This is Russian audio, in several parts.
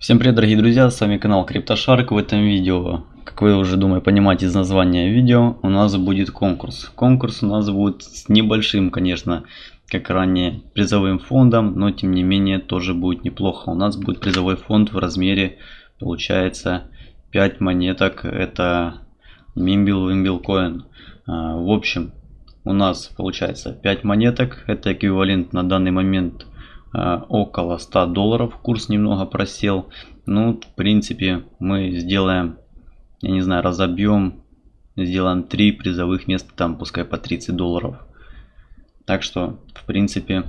Всем привет дорогие друзья, с вами канал CryptoShark. В этом видео, как вы уже думаю понимаете из названия видео, у нас будет конкурс. Конкурс у нас будет с небольшим, конечно, как ранее, призовым фондом, но тем не менее тоже будет неплохо. У нас будет призовой фонд в размере, получается, 5 монеток, это Mimble Wimble Coin. А, в общем, у нас получается 5 монеток, это эквивалент на данный момент около 100 долларов. Курс немного просел. Ну, в принципе, мы сделаем, я не знаю, разобьем, сделаем 3 призовых места, там пускай по 30 долларов. Так что, в принципе,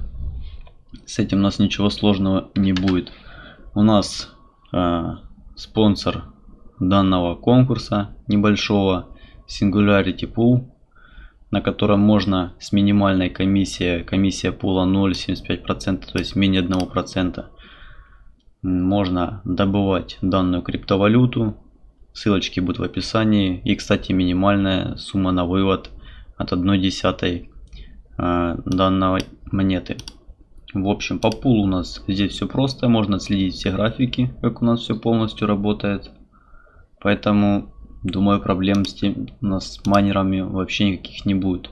с этим у нас ничего сложного не будет. У нас э, спонсор данного конкурса небольшого Singularity Pool на котором можно с минимальной комиссией, комиссия пула 0,75%, то есть менее 1%, можно добывать данную криптовалюту. Ссылочки будут в описании. И, кстати, минимальная сумма на вывод от 1 десятой э, данной монеты. В общем, по пулу у нас здесь все просто. Можно следить все графики, как у нас все полностью работает. Поэтому Думаю, проблем с, тем, с майнерами вообще никаких не будет.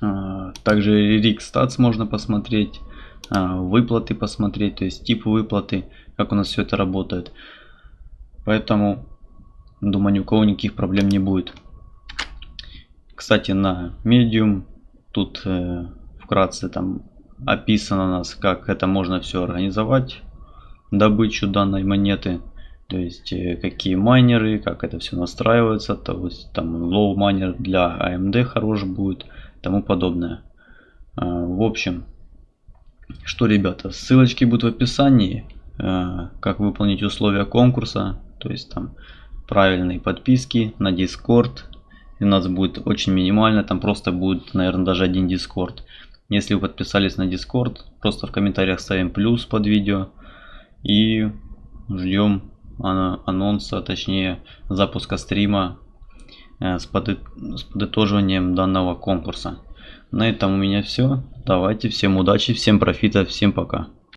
А, также RX Stats можно посмотреть, а, выплаты посмотреть, то есть тип выплаты, как у нас все это работает. Поэтому, думаю, ни у кого никаких проблем не будет. Кстати, на Medium тут э, вкратце там описано у нас, как это можно все организовать, добычу данной монеты. То есть э, какие майнеры, как это все настраивается, то есть там low майнер для AMD хорош будет, тому подобное. А, в общем, что, ребята, ссылочки будут в описании, а, как выполнить условия конкурса, то есть там правильные подписки на Discord. И у нас будет очень минимально, там просто будет, наверное, даже один Discord. Если вы подписались на Discord, просто в комментариях ставим плюс под видео и ждем анонса, точнее запуска стрима э, с, подытоживанием данного конкурса. На этом у меня все. Давайте, всем удачи, всем профита, всем пока.